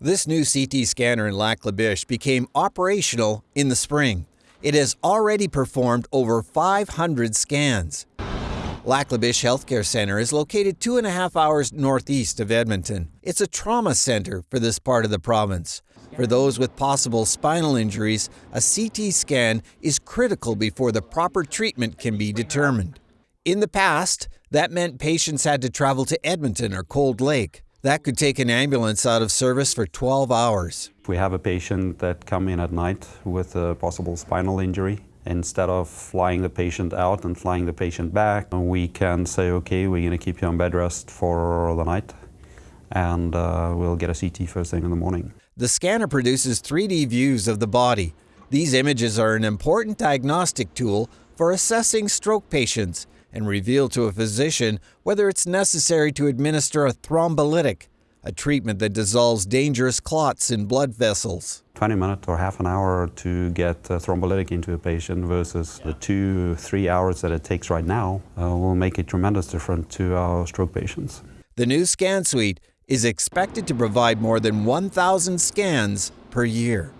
This new CT scanner in Lac La Biche became operational in the spring. It has already performed over 500 scans. Lac La Biche Healthcare Center is located two and a half hours northeast of Edmonton. It's a trauma center for this part of the province. For those with possible spinal injuries, a CT scan is critical before the proper treatment can be determined. In the past, that meant patients had to travel to Edmonton or Cold Lake. That could take an ambulance out of service for 12 hours. If we have a patient that come in at night with a possible spinal injury, Instead of flying the patient out and flying the patient back, we can say, okay, we're going to keep you on bed rest for the night and uh, we'll get a CT first thing in the morning. The scanner produces 3D views of the body. These images are an important diagnostic tool for assessing stroke patients and reveal to a physician whether it's necessary to administer a thrombolytic, a treatment that dissolves dangerous clots in blood vessels. 20 minutes or half an hour to get a thrombolytic into a patient versus the two, three hours that it takes right now uh, will make a tremendous difference to our stroke patients. The new scan suite is expected to provide more than 1,000 scans per year.